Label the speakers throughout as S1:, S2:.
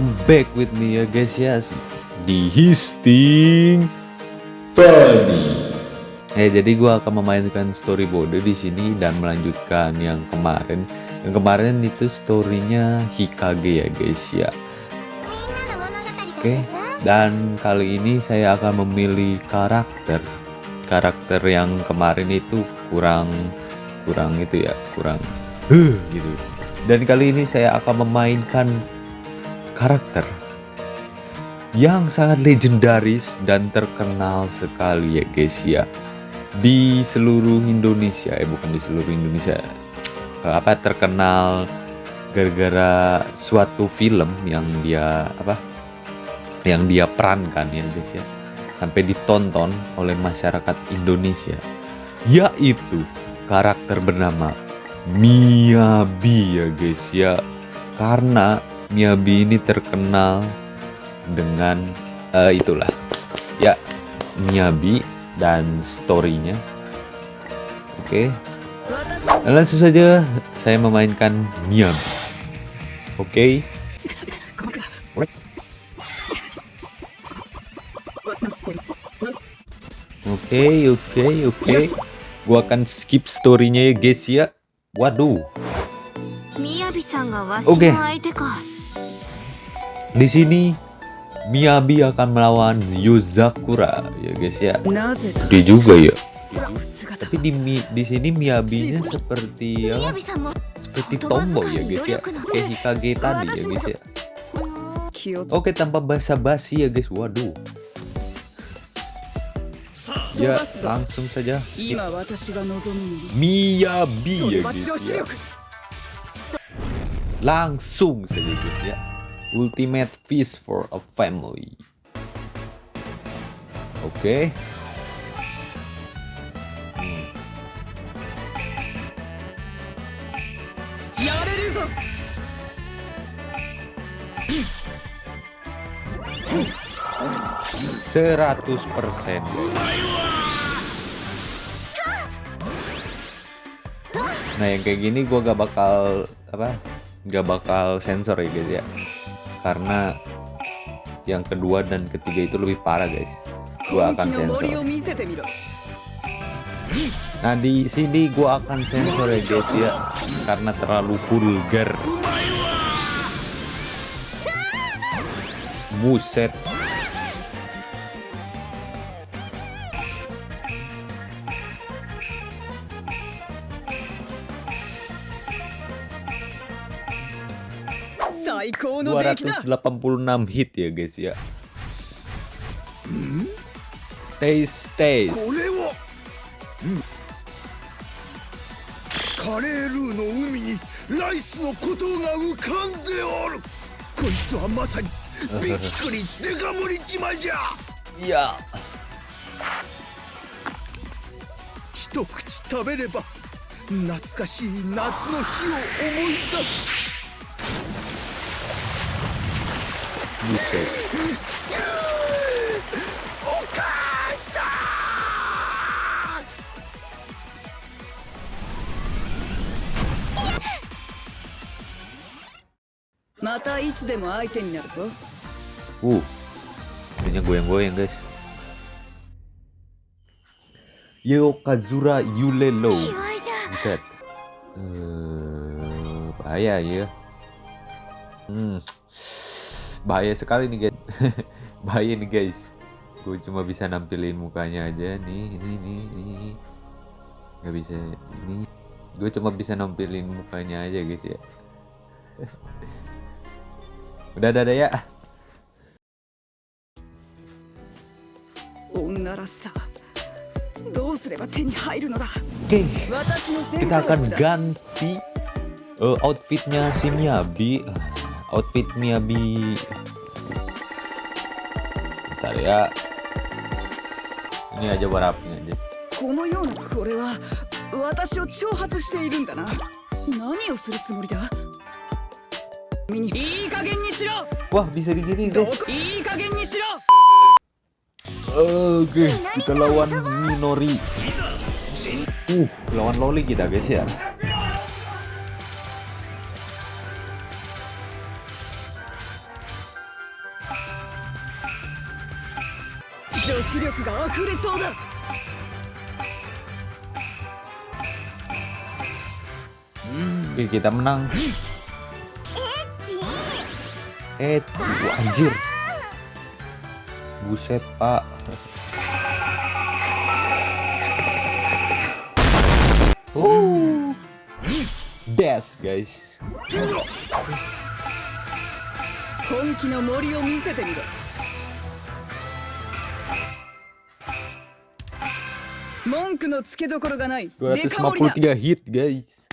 S1: welcome back with me ya guys ya di Histing Funny. Eh jadi gua akan memainkan story mode di sini dan melanjutkan yang kemarin. Yang kemarin itu storynya Hikage ya guys ya. Oke, dan kali ini saya akan memilih karakter. Karakter yang kemarin itu kurang kurang itu ya, kurang huh, gitu. Dan kali ini saya akan memainkan karakter yang sangat legendaris dan terkenal sekali ya guys ya. Di seluruh Indonesia eh bukan di seluruh Indonesia apa terkenal gara-gara suatu film yang dia apa yang dia perankan ya guys ya sampai ditonton oleh masyarakat Indonesia yaitu karakter bernama Miyabi ya guys ya. Karena Miyabi ini terkenal dengan uh, itulah ya Miyabi dan storynya oke okay. langsung saja saya memainkan Miyabi oke okay. Oke, oke, oke. Gua akan skip storynya ya guys ya. Waduh. Oke. Okay. Di sini Miyabi akan melawan Yuzakura ya guys ya. Dia juga ya. Tapi di di sini Miyabinya seperti ya, seperti tomboy ya guys ya. Kayak Hikage tadi ya guys ya. Oke, tanpa basa-basi ya guys. Waduh. Ya, langsung saja. Skip. Miyabi ya guys ya. Langsung saja guys ya. Ultimate feast for a family. Oke. Okay. Seratus persen. Nah yang kayak gini gue gak bakal apa, gak bakal sensor ya guys ya karena yang kedua dan ketiga itu lebih parah guys. Gua akan sensor. nah di sini gua akan sensor ya guys ya. Karena terlalu vulgar. Buset Dua ratus delapan puluh enam hit ya guys ya. Taste taste. カレールーの海にライスのことが浮かんでおるこいつはまさにびっくりデカ盛り自慢じゃいや一口食べれば懐かしい夏の日を思い出す Buset. Mata Uh, ini goyang-goyang guys. Yokazura Yulelo. Buset. Uh, bahaya ya. Hmm bahaya sekali nih guys. Bahaya nih guys. Gue cuma bisa nampilin mukanya aja. Nih ini ini ini. Nggak bisa ini. Gue cuma bisa nampilin mukanya aja guys ya. Udah ada ya. Oke, kita akan ganti uh, outfitnya si Miyabi outfit Miyabi bentar ya ini aja warapnya aja このようなこれは私を挑発しているんだな何をするつもりだいい加減にしろ Wah bisa digini guys いい加減にしろ Oke kita lawan Minori Uh lawan Loli kita guys ya
S2: 溢れそうだ
S1: Oke, kita menang. Eh, wah, anjir. Buset, Pak. Uh. Des, guys.
S2: 本気の森を見せてみろ 文句のつけどころがない。
S1: 253 hit, guys.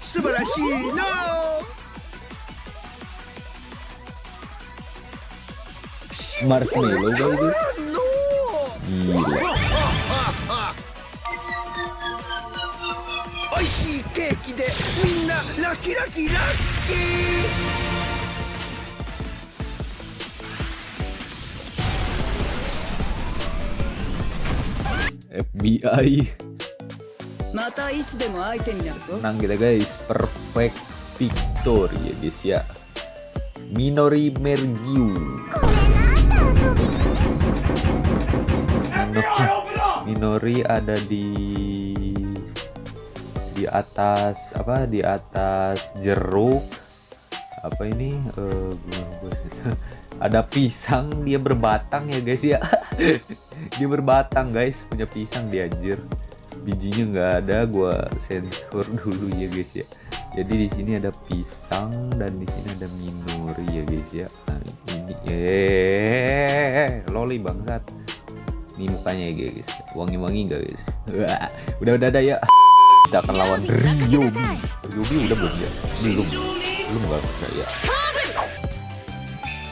S3: Subarashi, no!
S1: Marshmallow,
S2: baby. No! Oishii cake de, minna, lucky, lucky, lucky! ぞ
S1: Menang kita, guys. Perfect victory ya, guys ya. Minori Mergiu. Minori, Minori ada di di atas apa di atas jeruk apa ini? Gua- ada pisang dia berbatang ya guys ya. Dia berbatang guys. Punya pisang dia anjir. Bijinya nggak ada gua sensor dulu ya guys ya. Jadi di sini ada pisang dan di sini ada minori ya guys ya. Nah, ini eh loli bangsat. Ini mukanya ya guys. Wangi-wangi nggak guys? Wah, udah udah ada ya. Kita akan lawan Ryobi Ryobi udah belum ya? Belum belum nggak ada ya.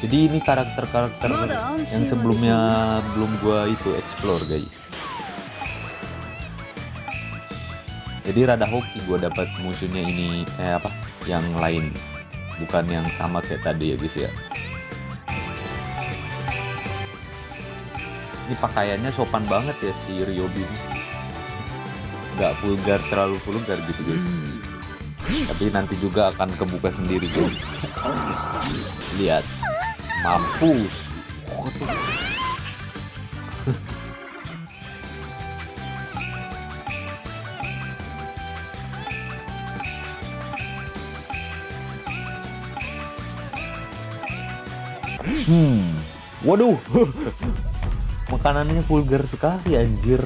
S1: Jadi ini karakter-karakter yang sebelumnya belum gua itu explore guys. Jadi rada hoki gua dapat musuhnya ini eh apa yang lain. Bukan yang sama kayak tadi ya guys ya. Ini pakaiannya sopan banget ya si Ryobi nggak vulgar terlalu vulgar gitu guys tapi nanti juga akan kebuka sendiri tuh lihat mampu. Hmm. Waduh. Makanannya vulgar sekali anjir.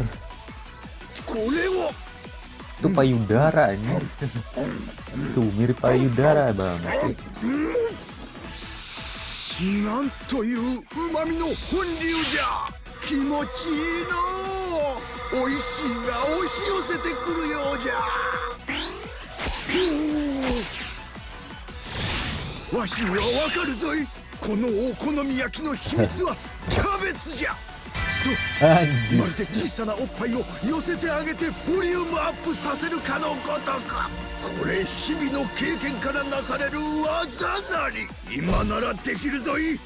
S1: Itu payudara anjir tuh mirip payudara banget
S3: なんといううまみの本流じゃ気持ちいいの美味しいが押し寄せてくるようじゃわしにはわかるぞいこのお好み焼きの秘密はキャベツじゃまるで小さなおっぱいを寄せてあげてボリュームアップさせるかのごとくこれ日々の経験からなされる技なり。今ならできるぞい。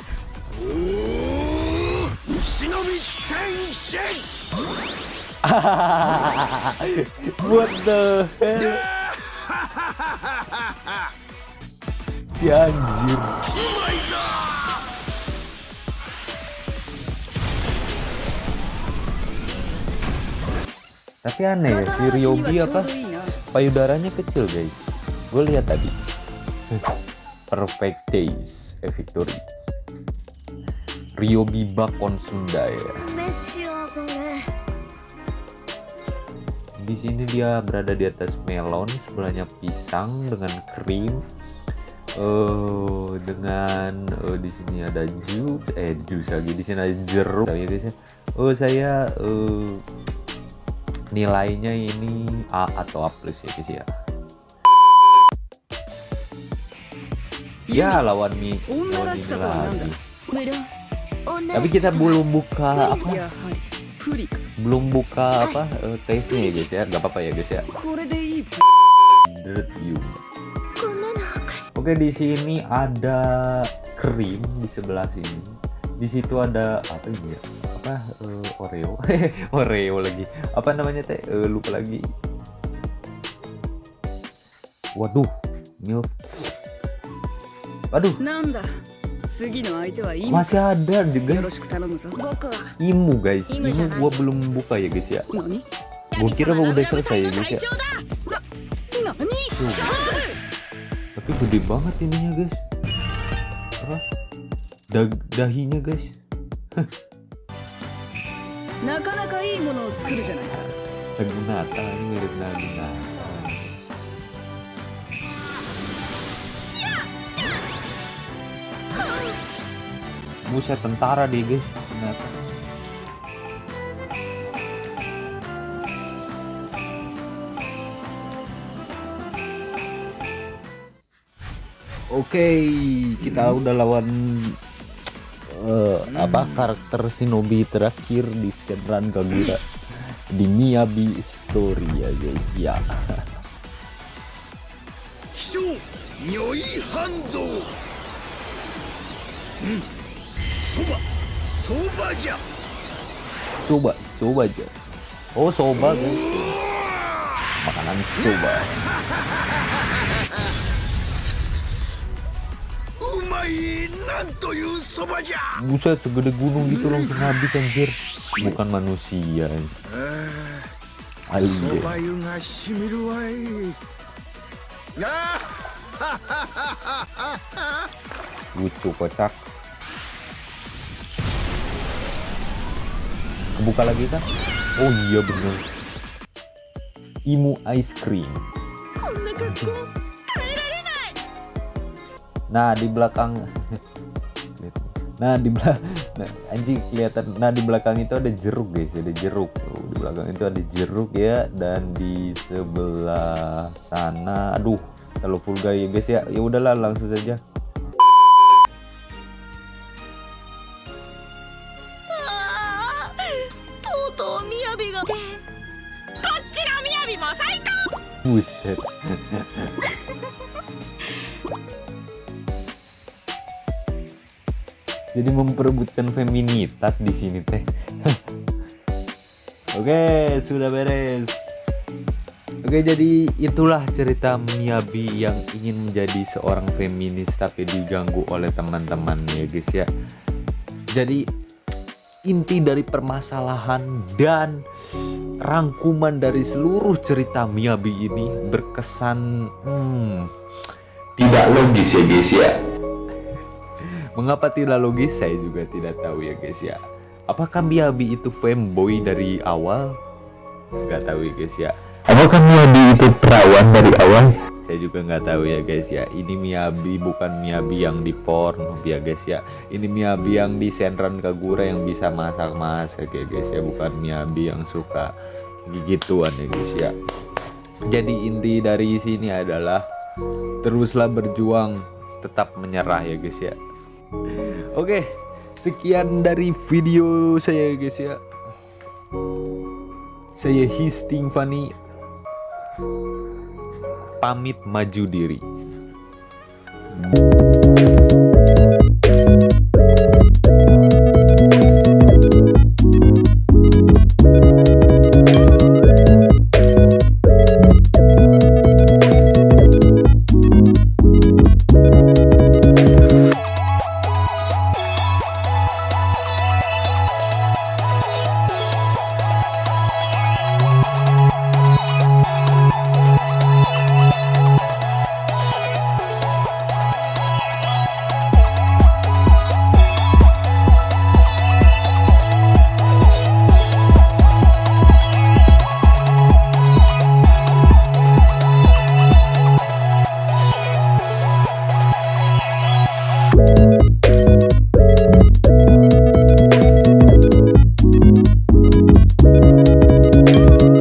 S3: おお忍び天使
S1: what the hell? Si anjir Tapi aneh ya, si Ryobi apa? Payudaranya kecil guys. Gue lihat tadi. Perfect days, eh victory. Ryobi Bakon Sunda ya. Di sini dia berada di atas melon, sebelahnya pisang dengan krim. Oh, dengan oh, di sini ada jus, eh jus lagi di sini ada jeruk. Oh saya oh, nilainya ini A atau A plus ya guys ya? Ya lawan Mi lawan
S4: Mi
S1: tapi kita belum buka apa? belum buka apa eh, taste nya ya guys ya? Gak apa-apa ya guys ya? Oke di sini ada krim di sebelah sini. Di situ ada apa ini ya? apa uh, Oreo? Oreo lagi. Apa namanya teh? Uh, lupa lagi. Waduh milk. Waduh. Masih ada
S4: juga
S1: imu guys.
S4: Ini
S1: gua belum buka ya guys ya. Gua kira gua udah selesai ya guys ya.
S2: Tuh.
S1: tapi gede banget ininya guys. Apa? Dahinya guys.
S2: なかなかいいものを作るじゃないか
S1: Naginata ini mirip Naginata Buset tentara dia guys ternyata Oke, kita udah lawan uh, hmm. apa karakter shinobi terakhir di Shenran Kagura di Miyabi Story ya guys ya.
S3: Nyoi Hanzo. Soba, soba aja.
S1: Soba, soba aja. Oh soba guys. Makanan soba. Buset, segede gunung gitu langsung habis anjir. Bukan manusia. Alien. Lucu kocak. Kebuka lagi kan? Oh iya benar. Imu ice cream nah di belakang. Nah di belakang nah, anjing kelihatan. Nah di belakang itu ada jeruk guys ada jeruk tuh. Di belakang itu ada jeruk ya dan di sebelah sana aduh terlalu vulgar ya guys ya. Ya udahlah langsung saja. Buset. Jadi memperebutkan feminitas di sini teh. Oke, sudah beres. Oke, jadi itulah cerita Miyabi yang ingin menjadi seorang feminis tapi diganggu oleh teman-teman ya guys ya. Jadi inti dari permasalahan dan rangkuman dari seluruh cerita Miyabi ini berkesan hmm, tidak logis ya guys ya. Mengapa tidak logis saya juga tidak tahu ya guys ya. Apakah Miyabi itu fanboy dari awal? Gak tahu ya guys ya. Apakah Miyabi itu perawan dari awal? Saya juga nggak tahu ya guys ya. Ini Miyabi bukan Miyabi yang di porn ya guys ya. Ini Miyabi yang di Senran Kagura yang bisa masak-masak ya guys ya. Bukan Miyabi yang suka gigituan ya guys ya. Jadi inti dari sini adalah teruslah berjuang, tetap menyerah ya guys ya. Oke, sekian dari video saya guys ya. Saya Histing Fani pamit maju diri.